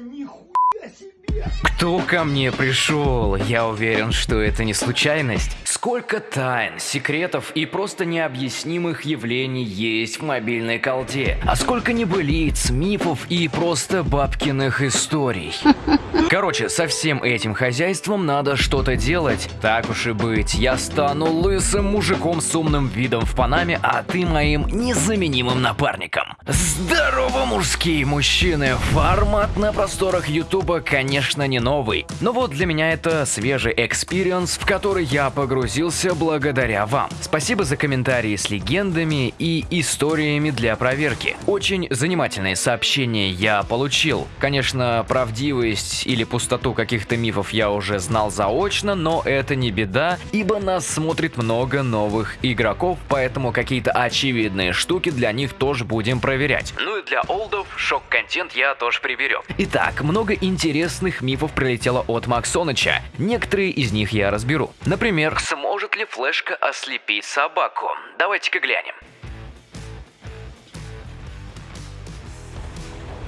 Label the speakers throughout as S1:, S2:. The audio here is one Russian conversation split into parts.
S1: 你虎
S2: Кто ко мне пришел? Я уверен, что это не случайность. Сколько тайн, секретов и просто необъяснимых явлений есть в мобильной колде. А сколько небылиц, мифов и просто бабкиных историй. Короче, со всем этим хозяйством надо что-то делать. Так уж и быть, я стану лысым мужиком с умным видом в Панаме, а ты моим незаменимым напарником. Здорово, мужские мужчины! Формат на просторах Ютуба, конечно, не новый. Но вот для меня это свежий experience, в который я погрузился благодаря вам. Спасибо за комментарии с легендами и историями для проверки. Очень занимательные сообщения я получил. Конечно, правдивость или пустоту каких-то мифов я уже знал заочно, но это не беда, ибо нас смотрит много новых игроков, поэтому какие-то очевидные штуки для них тоже будем проверять. Ну и для олдов шок-контент я тоже приберем. Итак, много интересных мифов прилетело от Максоныча. Некоторые из них я разберу. Например, сможет ли флешка ослепить собаку? Давайте-ка глянем.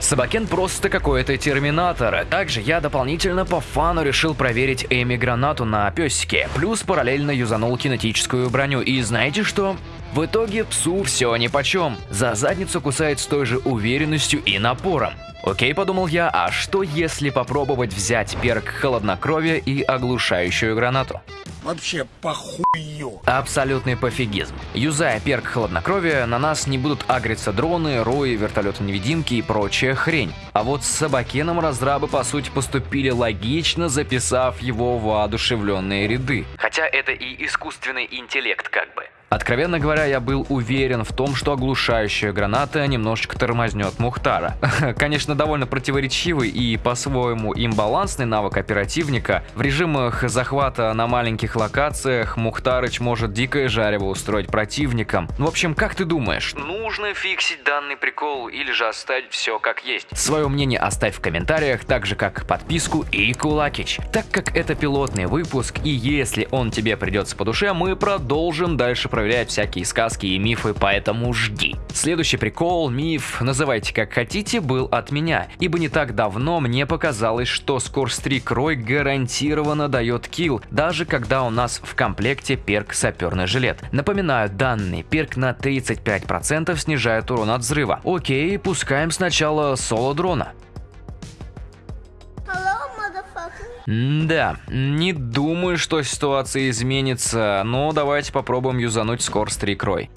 S2: Собакен просто какой-то терминатор. Также я дополнительно по фану решил проверить Эми гранату на песике, плюс параллельно юзанул кинетическую броню. И знаете что? В итоге псу все нипочем. За задницу кусает с той же уверенностью и напором. Окей, подумал я, а что если попробовать взять перк холоднокровия и оглушающую гранату?
S1: Вообще похую.
S2: Абсолютный пофигизм. Юзая перк хладнокровия, на нас не будут агриться дроны, рои, вертолеты-невидимки и прочая хрень. А вот с Собакеном разрабы по сути поступили логично, записав его воодушевленные ряды. Хотя это и искусственный интеллект как бы. Откровенно говоря, я был уверен в том, что оглушающая граната немножечко тормознет Мухтара. Конечно, довольно противоречивый и по-своему имбалансный навык оперативника. В режимах захвата на маленьких локациях Мухтарыч может дикое жарево устроить противникам. В общем, как ты думаешь, нужно фиксить данный прикол или же оставить все как есть? Свое мнение оставь в комментариях, так же как подписку и кулакич. Так как это пилотный выпуск и если он тебе придется по душе, мы продолжим дальше проверять проверять всякие сказки и мифы, поэтому жди. Следующий прикол, миф, называйте как хотите, был от меня, ибо не так давно мне показалось, что Скорстрик Рой гарантированно дает килл, даже когда у нас в комплекте перк саперный жилет. Напоминаю, данный перк на 35% снижает урон от взрыва. Окей, пускаем сначала соло дрона. Да, не думаю, что ситуация изменится, но давайте попробуем юзануть Скорстрик Рой.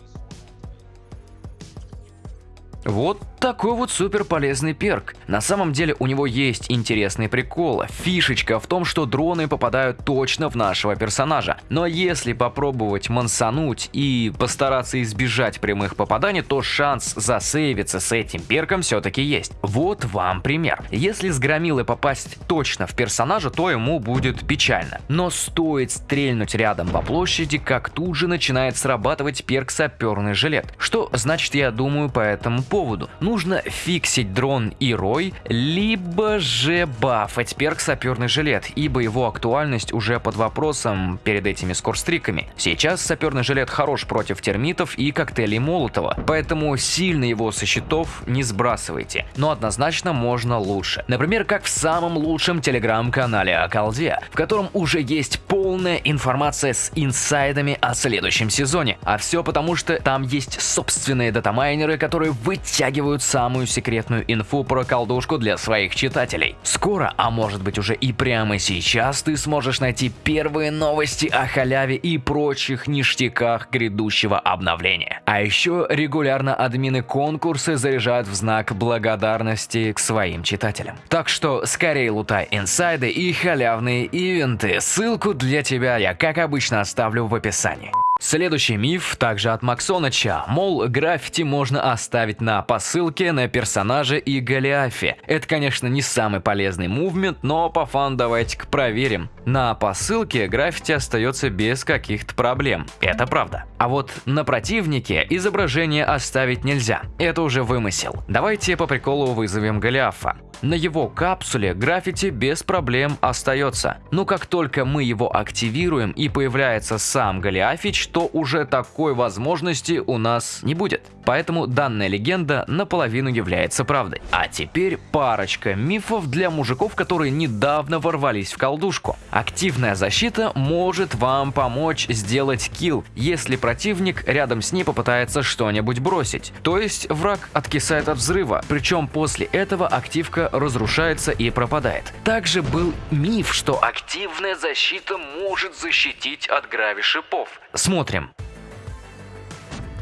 S2: Вот такой вот супер полезный перк. На самом деле у него есть интересный прикол. Фишечка в том, что дроны попадают точно в нашего персонажа. Но если попробовать мансануть и постараться избежать прямых попаданий, то шанс засейвиться с этим перком все-таки есть. Вот вам пример. Если с громилы попасть точно в персонажа, то ему будет печально. Но стоит стрельнуть рядом по площади, как тут же начинает срабатывать перк саперный жилет. Что значит я думаю по этому поводу? Ну нужно фиксить дрон и рой, либо же бафать перк саперный жилет, ибо его актуальность уже под вопросом перед этими скорстриками. Сейчас саперный жилет хорош против термитов и коктейлей Молотова, поэтому сильно его со счетов не сбрасывайте, но однозначно можно лучше. Например, как в самом лучшем телеграм-канале о колде, в котором уже есть полная информация с инсайдами о следующем сезоне. А все потому, что там есть собственные датамайнеры, которые вытягивают самую секретную инфу про колдушку для своих читателей. Скоро, а может быть уже и прямо сейчас, ты сможешь найти первые новости о халяве и прочих ништяках грядущего обновления. А еще регулярно админы конкурсы заряжают в знак благодарности к своим читателям. Так что скорее лутай инсайды и халявные ивенты. Ссылку для тебя я как обычно оставлю в описании. Следующий миф также от Максоныча, мол, граффити можно оставить на посылке, на персонаже и Голиафе. Это, конечно, не самый полезный мувмент, но по фан давайте-ка проверим. На посылке граффити остается без каких-то проблем, это правда. А вот на противнике изображение оставить нельзя, это уже вымысел. Давайте по приколу вызовем Голиафа. На его капсуле граффити без проблем остается. Но как только мы его активируем и появляется сам Голиафич, то уже такой возможности у нас не будет. Поэтому данная легенда наполовину является правдой. А теперь парочка мифов для мужиков, которые недавно ворвались в колдушку. Активная защита может вам помочь сделать килл, если противник рядом с ней попытается что-нибудь бросить. То есть враг откисает от взрыва, причем после этого активка разрушается и пропадает. Также был миф, что активная защита может защитить от грави шипов. Смотрим.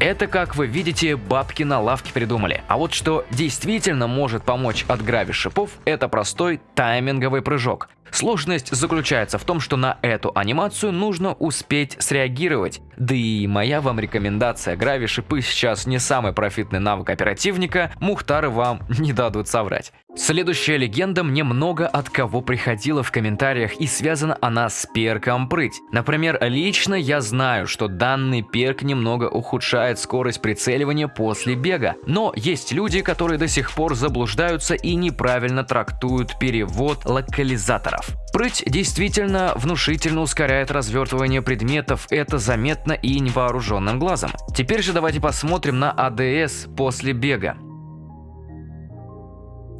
S2: Это, как вы видите, бабки на лавке придумали. А вот что действительно может помочь от грави шипов, это простой тайминговый прыжок. Сложность заключается в том, что на эту анимацию нужно успеть среагировать. Да и моя вам рекомендация, грави шипы сейчас не самый профитный навык оперативника, мухтары вам не дадут соврать. Следующая легенда мне много от кого приходила в комментариях и связана она с перком прыть. Например, лично я знаю, что данный перк немного ухудшает скорость прицеливания после бега, но есть люди, которые до сих пор заблуждаются и неправильно трактуют перевод локализаторов. Прыть действительно внушительно ускоряет развертывание предметов, это заметно и невооруженным глазом. Теперь же давайте посмотрим на АДС после бега.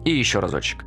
S2: И еще разочек.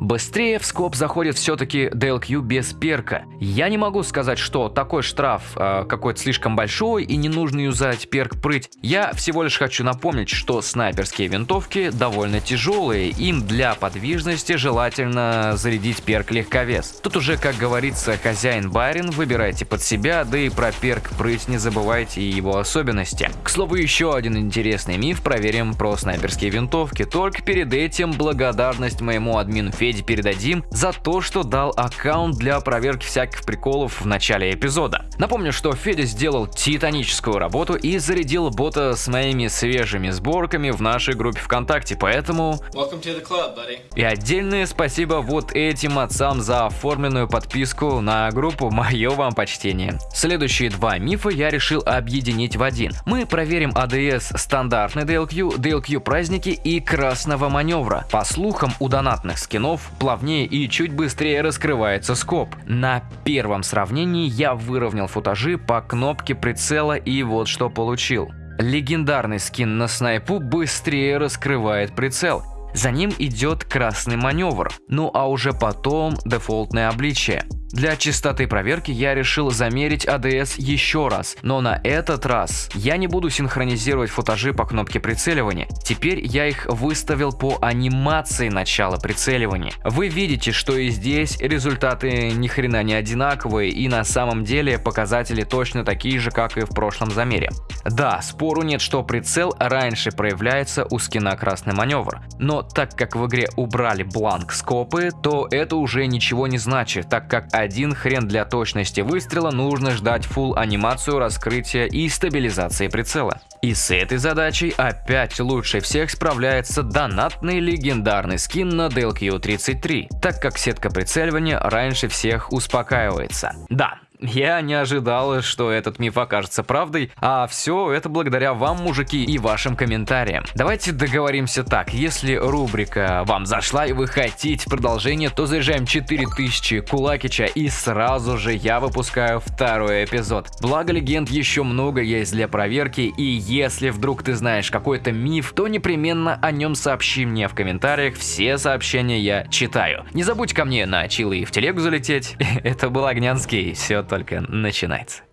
S2: Быстрее в скоп заходит все-таки DLQ без перка. Я не могу сказать, что такой штраф э, какой-то слишком большой и не нужно юзать перк прыть. Я всего лишь хочу напомнить, что снайперские винтовки довольно тяжелые, им для подвижности желательно зарядить перк легковес. Тут уже, как говорится, хозяин барин, выбирайте под себя, да и про перк прыть не забывайте и его особенности. К слову, еще один интересный миф проверим про снайперские винтовки, только перед этим благодарность моему админу Феде Феде передадим за то, что дал аккаунт для проверки всяких приколов в начале эпизода. Напомню, что Федя сделал титаническую работу и зарядил бота с моими свежими сборками в нашей группе ВКонтакте, поэтому...
S3: Club,
S2: и отдельное спасибо вот этим отцам за оформленную подписку на группу, мое вам почтение. Следующие два мифа я решил объединить в один. Мы проверим ADS стандартный DLQ, DLQ праздники и красного маневра. По слухам, у донатных скинов слов плавнее и чуть быстрее раскрывается скоп. На первом сравнении я выровнял футажи по кнопке прицела и вот что получил. Легендарный скин на снайпу быстрее раскрывает прицел. За ним идет красный маневр, ну а уже потом дефолтное обличие. Для чистоты проверки я решил замерить ADS еще раз, но на этот раз я не буду синхронизировать футажи по кнопке прицеливания. Теперь я их выставил по анимации начала прицеливания. Вы видите, что и здесь результаты ни хрена не одинаковые и на самом деле показатели точно такие же, как и в прошлом замере. Да, спору нет, что прицел раньше проявляется у скина красный маневр, но так как в игре убрали бланк скопы, то это уже ничего не значит, так как один хрен для точности выстрела нужно ждать full анимацию раскрытия и стабилизации прицела. И с этой задачей опять лучше всех справляется донатный легендарный скин на DLQ-33, так как сетка прицеливания раньше всех успокаивается. Да, я не ожидал, что этот миф окажется правдой, а все это благодаря вам, мужики, и вашим комментариям. Давайте договоримся так, если рубрика вам зашла и вы хотите продолжение, то заезжаем 4000 Кулакича и сразу же я выпускаю второй эпизод. Благо легенд еще много есть для проверки, и если вдруг ты знаешь какой-то миф, то непременно о нем сообщи мне в комментариях, все сообщения я читаю. Не забудь ко мне на чилы и в телегу залететь, это был Огнянский, все только начинается.